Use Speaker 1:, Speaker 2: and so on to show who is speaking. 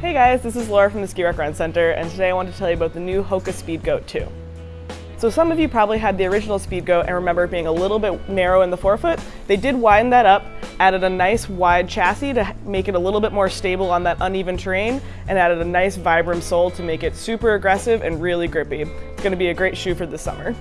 Speaker 1: Hey guys, this is Laura from the Skirack Run Center, and today I want to tell you about the new Hoka Speedgoat 2. So some of you probably had the original Speedgoat and remember it being a little bit narrow in the forefoot. They did widen that up, added a nice wide chassis to make it a little bit more stable on that uneven terrain, and added a nice Vibram sole to make it super aggressive and really grippy. It's gonna be a great shoe for the summer.